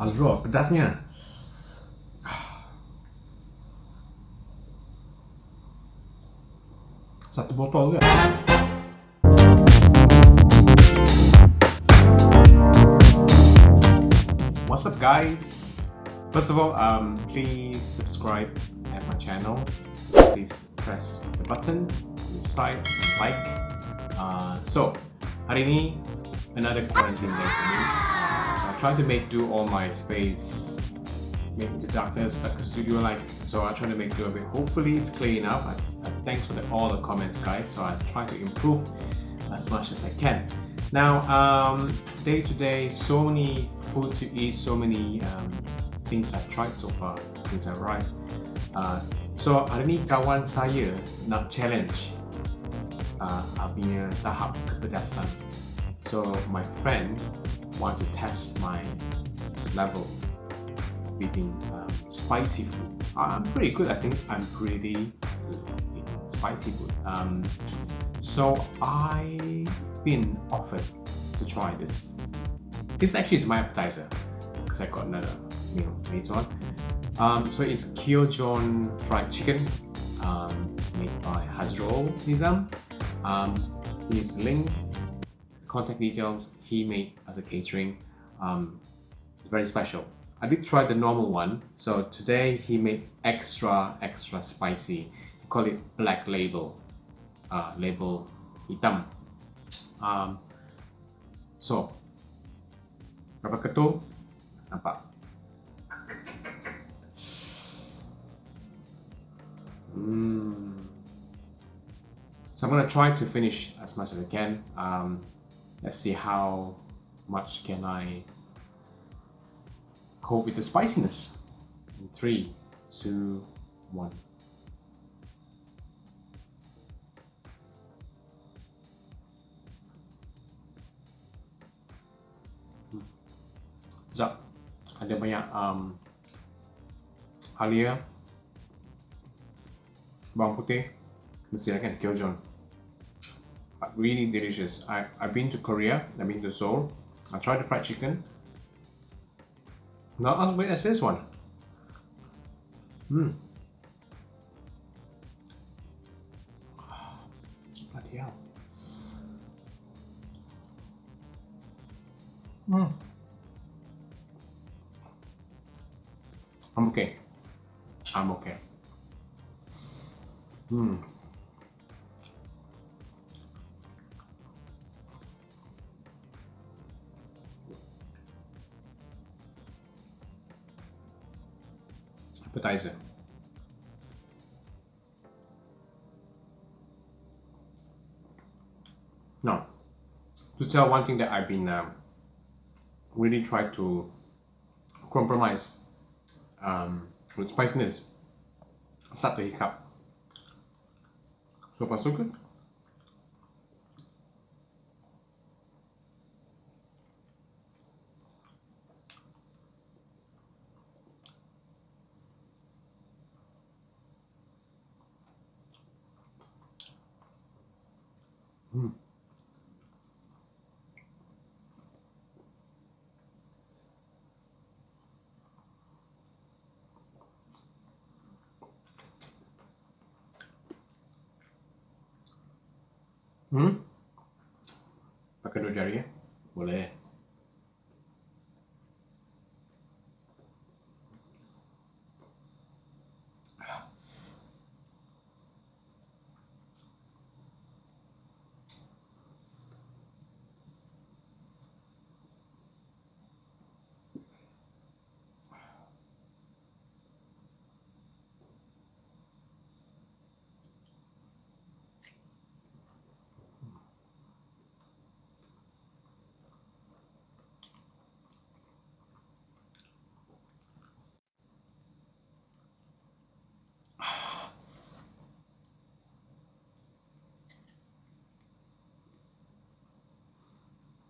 Azro, pedasnya. Satu botol? What's up guys? First of all, um, please subscribe at my channel. Please press the button inside and like. Uh, so, hari ini another quarantine day for me. Try to make do all my space, make the darkness like a studio like. So I try to make do of it. Hopefully it's clear enough. I, I thanks for the, all the comments guys. So I try to improve as much as I can. Now, um, day to day, so many food to eat, so many um, things I've tried so far since I arrived. Uh, so hari ni kawan saya nak challenge uh, punya tahap kepedasan. So my friend want to test my level eating um, spicy food. I'm pretty good. I think I'm pretty good spicy food. Um, so I've been offered to try this. This actually is my appetizer because I got another meal later on. Um, so it's Kyojon fried chicken um, made by Hazrol Nizam. Um, his link, contact details he made as a catering. Um, very special. I did try the normal one. So today he made extra extra spicy. He call it black label. Uh, label hitam um, so berapa ketul nampak mm. so I'm gonna try to finish as much as I can um, let's see how much can I cope with the spiciness. In three two one. Sedap. Ada banyak um, halia bawang putih. Mesti kan kyojon really delicious. I, I've been to Korea I've been to Seoul. I tried the fried chicken. Not as big as this one. Hmm. Bloody hell. Hmm. I'm okay. I'm okay. Hmm. Appetizer. Now, to tell one thing that I've been um, really trying to compromise um, with spiciness. Start to hiccup. So far so good. Hmm? Pakai dua jari ya? Boleh.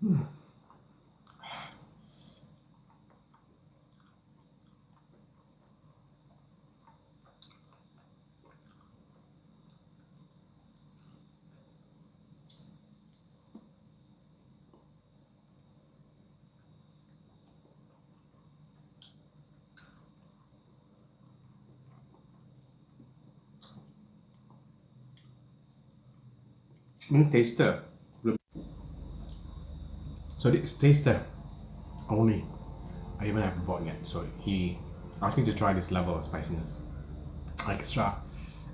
음. 음, 데시다 So this taster only. I even haven't bought yet. So he asked me to try this level of spiciness. Extra,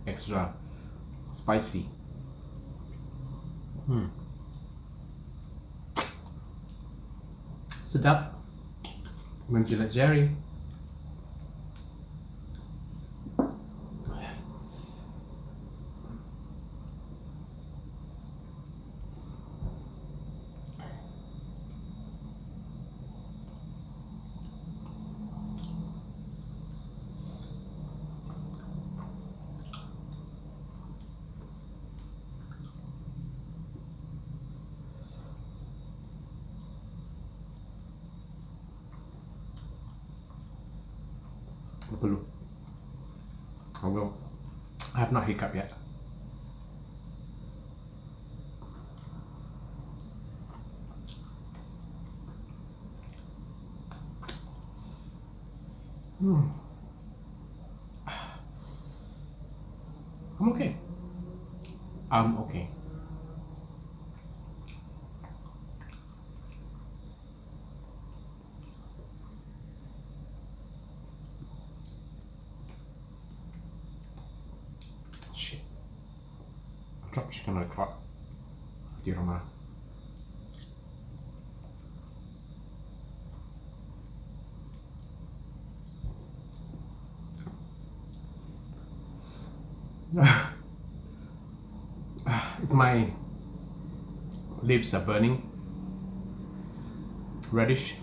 extra spicy. Hmm. Sedap. Menjilat jari. Perlu. I will. I have not hiccup yet. Hmm. I'm okay. I'm okay. I dropped chicken on the clock. Di rumah. it's my lips are burning reddish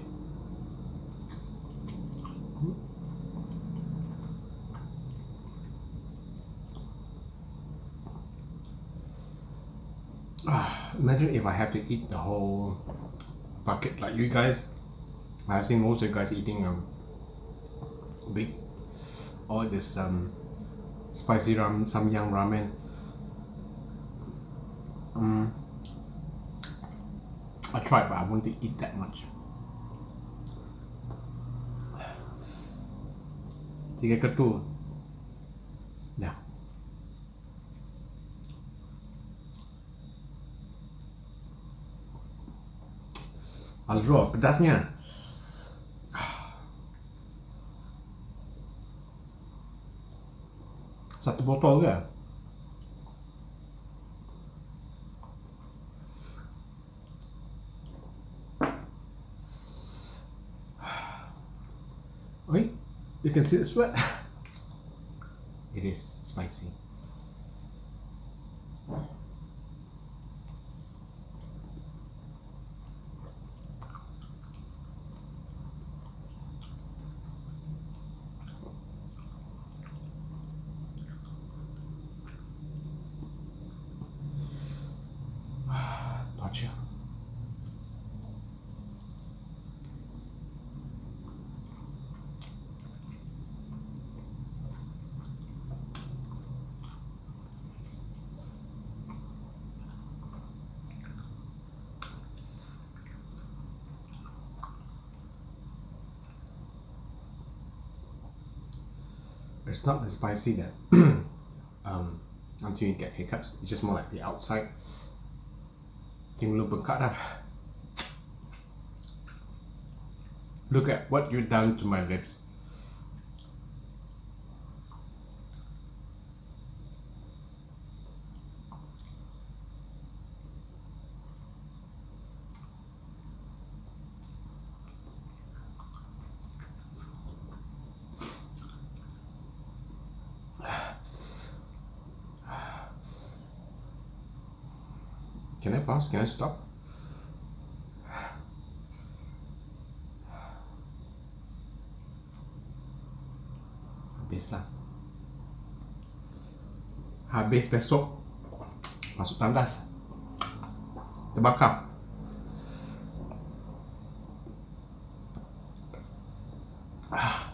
Ah, imagine if I have to eat the whole bucket like you guys I've seen most of you guys eating um big all this um spicy ramen samyang ramen. Um I tried but I won't eat that much. Tiga ketul Azro, pedasnya. Satu botol ke? Oi, you can see the sweat. It is spicy. It's not the spicy that um, until you get hiccups. It's just more like the outside. Look at what you've done to my lips. Can I pause? Can I stop? Habis lah. Habis besok masuk tandas. Terbakar. Ah.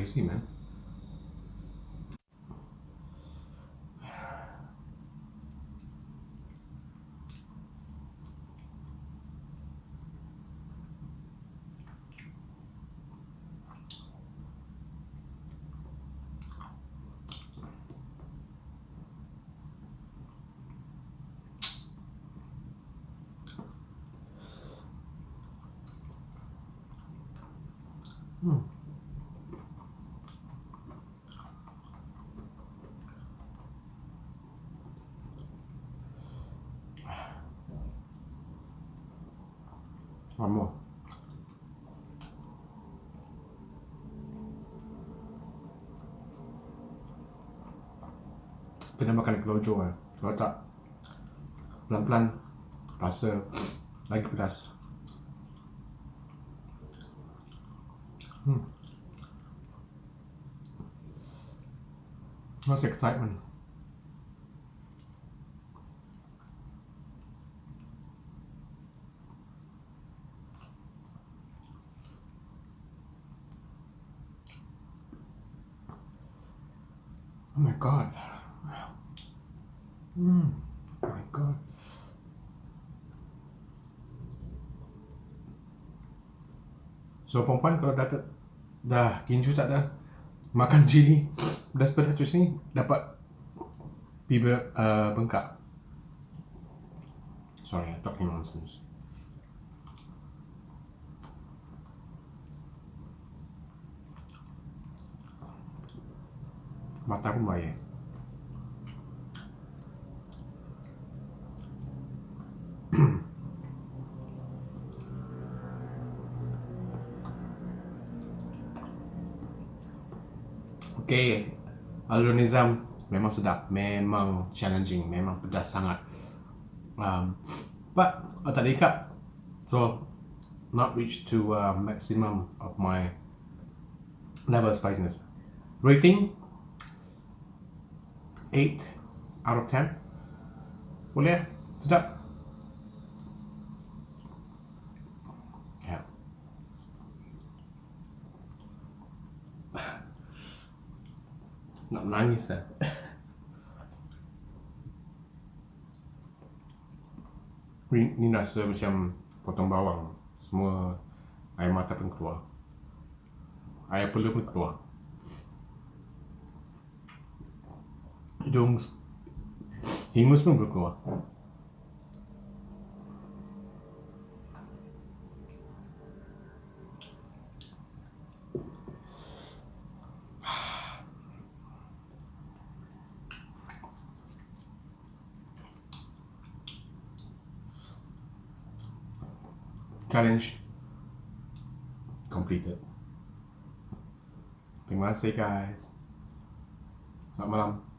crazy, man. Hmm. Makan kelojo eh. Kalau tak pelan-pelan rasa lagi pedas. Hmm. What's excitement? Oh my god. Mm. Oh my god. So perempuan kalau dah ter, dah kinju tak dah makan cili pedas-pedas macam ni dapat piba uh, bengkak. Sorry, I'm talking nonsense. Mata pun baik. Okay, Azrul Nizam memang sedap, memang challenging, memang pedas sangat. Um, but uh, tak ikat, so not reach to uh, maximum of my level of spiciness. Rating 8 out of 10. Boleh? Sedap. Nak menangis dah. Ni, ni rasa macam potong bawang. Semua air mata pun keluar. Air perlu pun keluar. Hidung hingus pun keluar. Challenge completed. Terima kasih guys. Selamat malam.